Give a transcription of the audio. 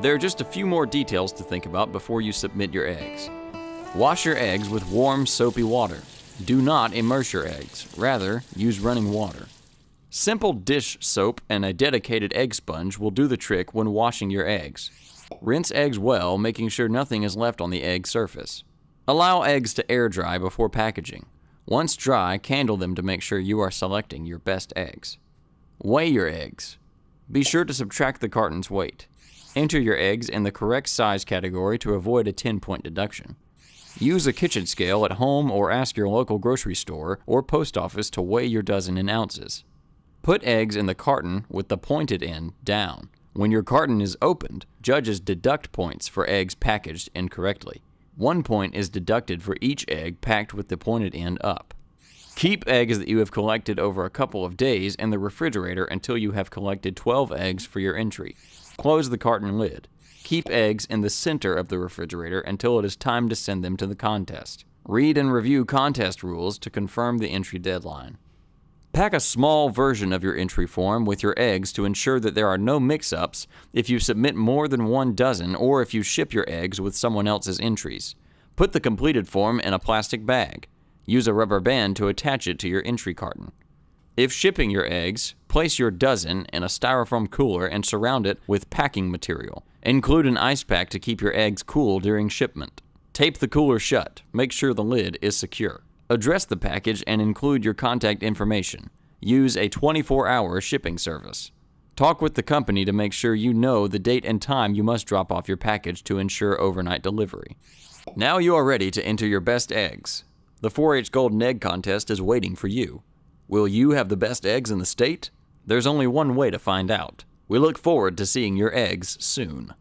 There are just a few more details to think about before you submit your eggs. Wash your eggs with warm, soapy water. Do not immerse your eggs, rather, use running water. Simple dish soap and a dedicated egg sponge will do the trick when washing your eggs. Rinse eggs well, making sure nothing is left on the egg surface. Allow eggs to air dry before packaging. Once dry, candle them to make sure you are selecting your best eggs. Weigh your eggs. Be sure to subtract the carton's weight. Enter your eggs in the correct size category to avoid a 10 point deduction. Use a kitchen scale at home or ask your local grocery store or post office to weigh your dozen in ounces. Put eggs in the carton with the pointed end down. When your carton is opened, judges deduct points for eggs packaged incorrectly. One point is deducted for each egg packed with the pointed end up. Keep eggs that you have collected over a couple of days in the refrigerator until you have collected 12 eggs for your entry. Close the carton lid. Keep eggs in the center of the refrigerator until it is time to send them to the contest. Read and review contest rules to confirm the entry deadline. Pack a small version of your entry form with your eggs to ensure that there are no mix ups if you submit more than one dozen or if you ship your eggs with someone else's entries. Put the completed form in a plastic bag. Use a rubber band to attach it to your entry carton. If shipping your eggs, place your dozen in a styrofoam cooler and surround it with packing material. Include an ice pack to keep your eggs cool during shipment. Tape the cooler shut. Make sure the lid is secure. Address the package and include your contact information. Use a 24 hour shipping service. Talk with the company to make sure you know the date and time you must drop off your package to ensure overnight delivery. Now you are ready to enter your best eggs. The 4 H Golden Egg Contest is waiting for you. Will you have the best eggs in the state? There's only one way to find out. We look forward to seeing your eggs soon.